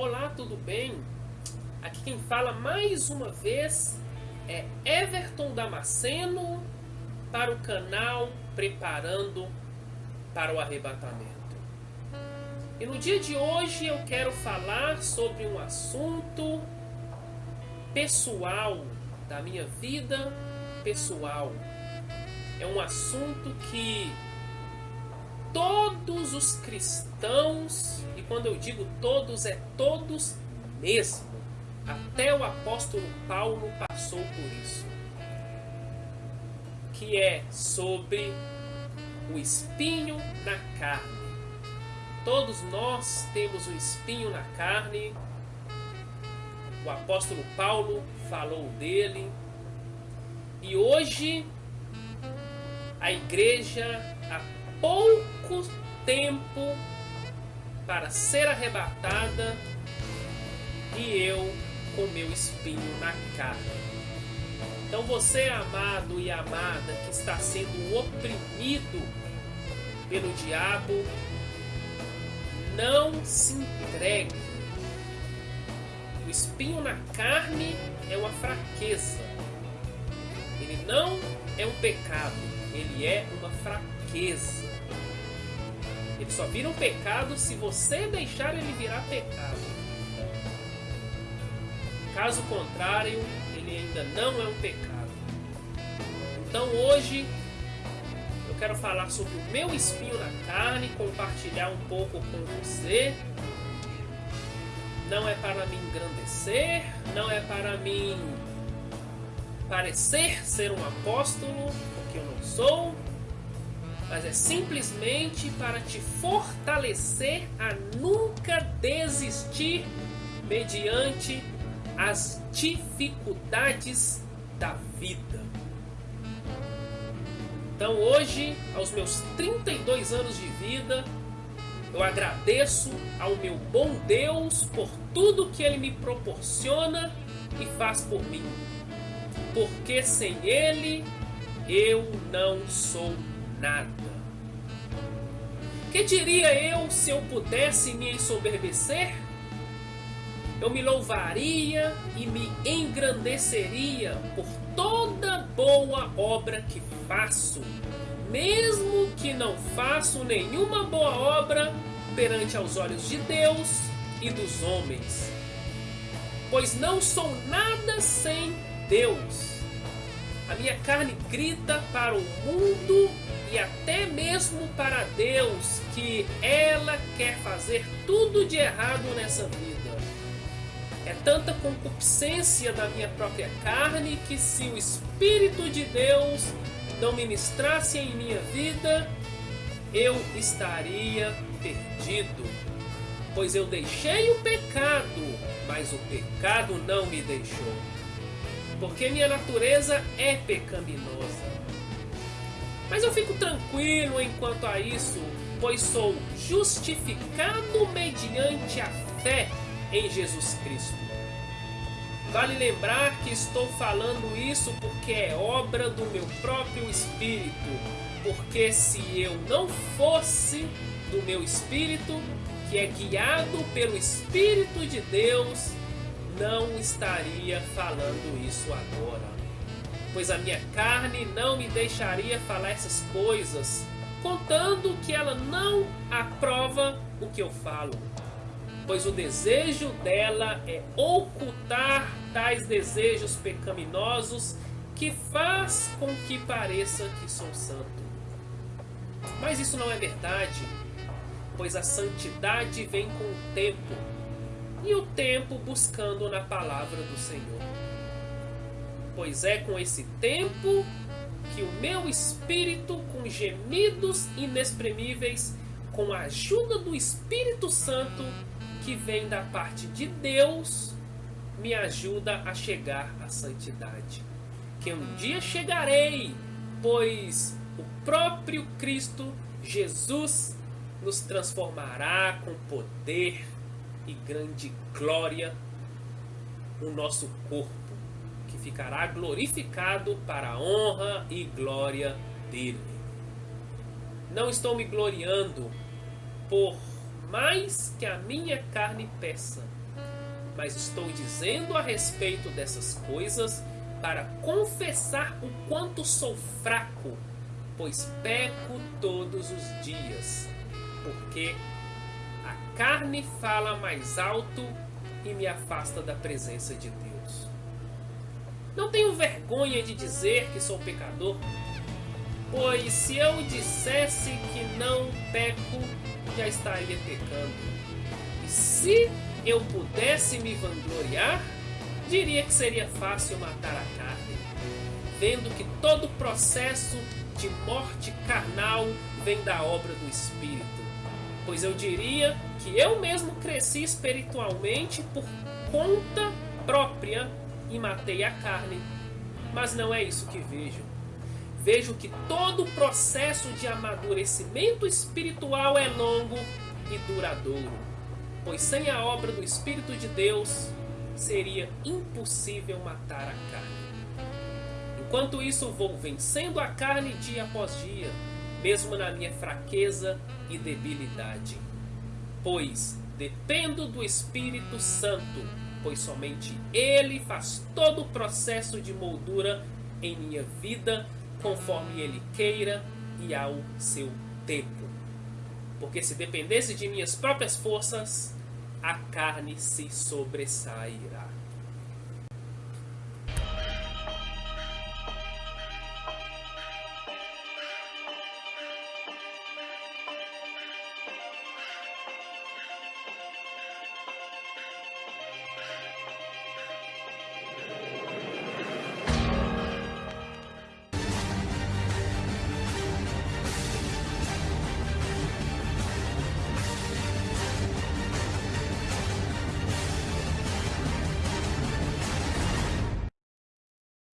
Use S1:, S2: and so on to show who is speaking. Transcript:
S1: Olá, tudo bem? Aqui quem fala mais uma vez é Everton Damasceno para o canal Preparando para o Arrebatamento. E no dia de hoje eu quero falar sobre um assunto pessoal da minha vida pessoal. É um assunto que todos os cristãos, e quando eu digo todos, é todos mesmo, até o apóstolo Paulo passou por isso, que é sobre o espinho na carne. Todos nós temos um espinho na carne. O apóstolo Paulo falou dele. E hoje a igreja há pouco tempo para ser arrebatada e eu com meu espinho na carne. Então você, amado e amada, que está sendo oprimido pelo diabo, não se entregue. O espinho na carne é uma fraqueza. Ele não é um pecado, ele é uma fraqueza. Ele só vira um pecado se você deixar ele virar pecado. Caso contrário, ele ainda não é um pecado. Então hoje eu quero falar sobre o meu espinho na carne, compartilhar um pouco com você. Não é para me engrandecer, não é para mim parecer ser um apóstolo, porque eu não sou, mas é simplesmente para te fortalecer a nunca desistir mediante as dificuldades da vida. Então hoje, aos meus 32 anos de vida, eu agradeço ao meu bom Deus por tudo que Ele me proporciona e faz por mim. Porque sem Ele eu não sou nada. Que diria eu se eu pudesse me ensoberbecer? Eu me louvaria e me engrandeceria por toda boa obra que faço, mesmo que não faço nenhuma boa obra perante aos olhos de Deus e dos homens. Pois não sou nada sem Deus. A minha carne grita para o mundo e até mesmo para Deus que ela quer fazer tudo de errado nessa vida. É tanta concupiscência da minha própria carne que se o Espírito de Deus não ministrasse em minha vida, eu estaria perdido. Pois eu deixei o pecado, mas o pecado não me deixou. Porque minha natureza é pecaminosa. Mas eu fico tranquilo enquanto a isso, pois sou justificado mediante a fé em Jesus Cristo. Vale lembrar que estou falando isso porque é obra do meu próprio espírito, porque se eu não fosse do meu espírito, que é guiado pelo Espírito de Deus, não estaria falando isso agora. Pois a minha carne não me deixaria falar essas coisas, contando que ela não aprova o que eu falo pois o desejo dela é ocultar tais desejos pecaminosos que faz com que pareça que sou santo. Mas isso não é verdade, pois a santidade vem com o tempo, e o tempo buscando na palavra do Senhor. Pois é com esse tempo que o meu espírito, com gemidos inexprimíveis, com a ajuda do Espírito Santo, que vem da parte de Deus me ajuda a chegar à santidade. Que um dia chegarei, pois o próprio Cristo Jesus nos transformará com poder e grande glória o nosso corpo, que ficará glorificado para a honra e glória dele. Não estou me gloriando por mais que a minha carne peça, mas estou dizendo a respeito dessas coisas para confessar o quanto sou fraco, pois peco todos os dias, porque carne fala mais alto e me afasta da presença de Deus. Não tenho vergonha de dizer que sou pecador, pois se eu dissesse que não peco, já estaria pecando. E se eu pudesse me vangloriar, diria que seria fácil matar a carne, vendo que todo processo de morte carnal vem da obra do Espírito. Pois eu diria que eu mesmo cresci espiritualmente por conta própria e matei a carne. Mas não é isso que vejo. Vejo que todo o processo de amadurecimento espiritual é longo e duradouro, pois sem a obra do Espírito de Deus seria impossível matar a carne. Enquanto isso, vou vencendo a carne dia após dia, mesmo na minha fraqueza e debilidade. Pois dependo do Espírito Santo, pois somente Ele faz todo o processo de moldura em minha vida conforme Ele queira e ao seu tempo. Porque se dependesse de minhas próprias forças, a carne se sobressairá.